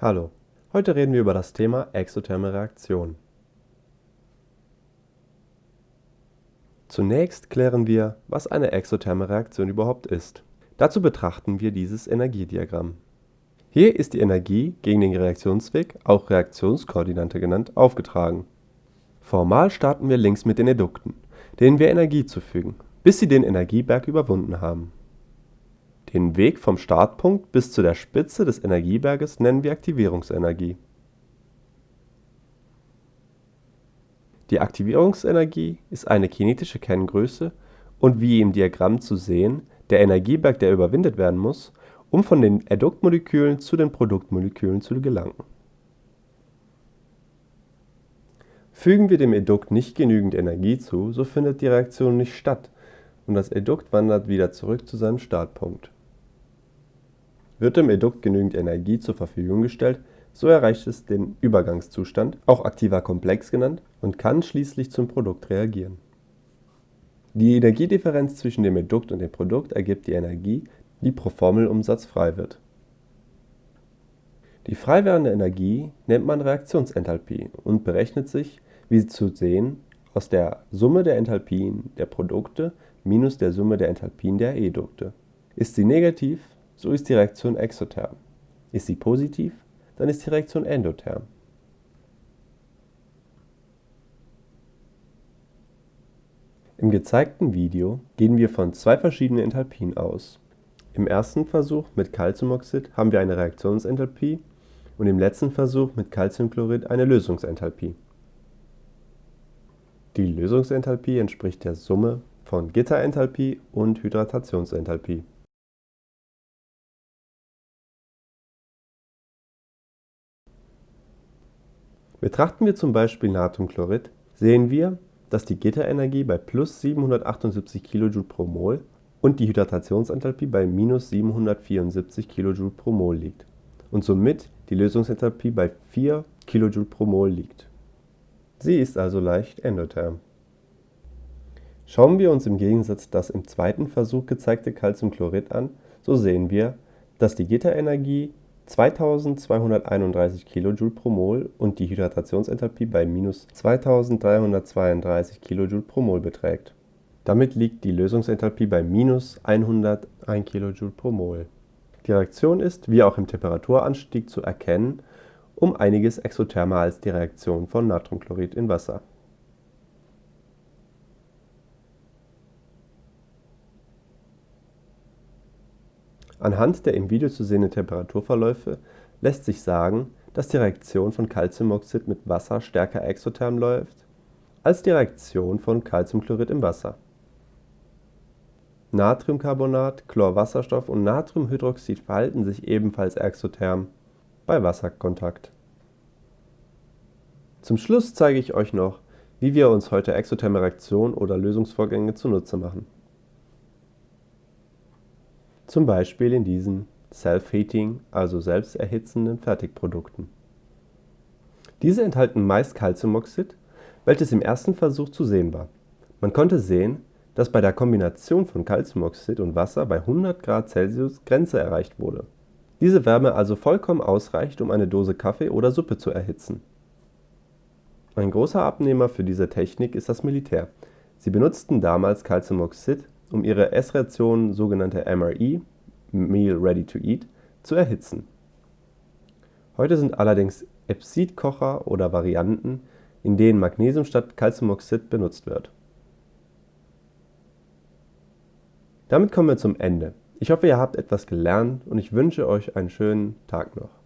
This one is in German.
Hallo, heute reden wir über das Thema exotherme Reaktionen. Zunächst klären wir, was eine exotherme Reaktion überhaupt ist. Dazu betrachten wir dieses Energiediagramm. Hier ist die Energie gegen den Reaktionsweg, auch Reaktionskoordinate genannt, aufgetragen. Formal starten wir links mit den Edukten, denen wir Energie zufügen, bis sie den Energieberg überwunden haben. Den Weg vom Startpunkt bis zu der Spitze des Energieberges nennen wir Aktivierungsenergie. Die Aktivierungsenergie ist eine kinetische Kenngröße und wie im Diagramm zu sehen, der Energieberg, der überwindet werden muss, um von den Eduktmolekülen zu den Produktmolekülen zu gelangen. Fügen wir dem Edukt nicht genügend Energie zu, so findet die Reaktion nicht statt und das Edukt wandert wieder zurück zu seinem Startpunkt. Wird dem Edukt genügend Energie zur Verfügung gestellt, so erreicht es den Übergangszustand, auch aktiver Komplex genannt, und kann schließlich zum Produkt reagieren. Die Energiedifferenz zwischen dem Edukt und dem Produkt ergibt die Energie, die pro Formelumsatz frei wird. Die frei werdende Energie nennt man Reaktionsenthalpie und berechnet sich, wie zu sehen, aus der Summe der Enthalpien der Produkte minus der Summe der Enthalpien der Edukte. Ist sie negativ, so ist die Reaktion exotherm. Ist sie positiv, dann ist die Reaktion endotherm. Im gezeigten Video gehen wir von zwei verschiedenen Enthalpien aus. Im ersten Versuch mit Calciumoxid haben wir eine Reaktionsenthalpie und im letzten Versuch mit Calciumchlorid eine Lösungsenthalpie. Die Lösungsenthalpie entspricht der Summe von Gitterenthalpie und Hydratationsenthalpie. Betrachten wir zum Beispiel Natriumchlorid, sehen wir, dass die Gitterenergie bei plus 778 kJ pro Mol und die Hydratationsenthalpie bei minus 774 kJ pro Mol liegt und somit die Lösungsenthalpie bei 4 kJ pro Mol liegt. Sie ist also leicht endotherm. Schauen wir uns im Gegensatz das im zweiten Versuch gezeigte Calciumchlorid an, so sehen wir, dass die Gitterenergie 2231 kJ pro Mol und die Hydratationsenthalpie bei minus 2332 kJ pro Mol beträgt. Damit liegt die Lösungsenthalpie bei minus 101 kJ pro Mol. Die Reaktion ist, wie auch im Temperaturanstieg zu erkennen, um einiges exothermer als die Reaktion von Natriumchlorid in Wasser Anhand der im Video zu sehenden Temperaturverläufe lässt sich sagen, dass die Reaktion von Calciumoxid mit Wasser stärker exotherm läuft als die Reaktion von Calciumchlorid im Wasser. Natriumcarbonat, Chlorwasserstoff und Natriumhydroxid verhalten sich ebenfalls exotherm bei Wasserkontakt. Zum Schluss zeige ich euch noch, wie wir uns heute exotherme Reaktionen oder Lösungsvorgänge zunutze machen zum Beispiel in diesen Self-Heating, also selbsterhitzenden Fertigprodukten. Diese enthalten meist Calciumoxid, welches im ersten Versuch zu sehen war. Man konnte sehen, dass bei der Kombination von Calciumoxid und Wasser bei 100 Grad Celsius Grenze erreicht wurde. Diese Wärme also vollkommen ausreicht, um eine Dose Kaffee oder Suppe zu erhitzen. Ein großer Abnehmer für diese Technik ist das Militär. Sie benutzten damals Calciumoxid um ihre Essration, sogenannte MRE (Meal Ready to Eat), zu erhitzen. Heute sind allerdings Epsid-Kocher oder Varianten, in denen Magnesium statt Calciumoxid benutzt wird. Damit kommen wir zum Ende. Ich hoffe, ihr habt etwas gelernt und ich wünsche euch einen schönen Tag noch